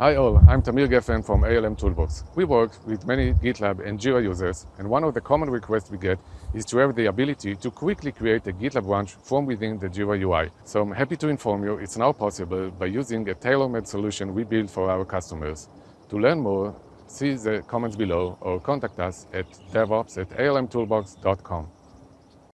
Hi all, I'm Tamir Geffen from ALM Toolbox. We work with many GitLab and Jira users, and one of the common requests we get is to have the ability to quickly create a GitLab branch from within the Jira UI. So I'm happy to inform you it's now possible by using a tailor-made solution we build for our customers. To learn more, see the comments below or contact us at devops at almtoolbox.com.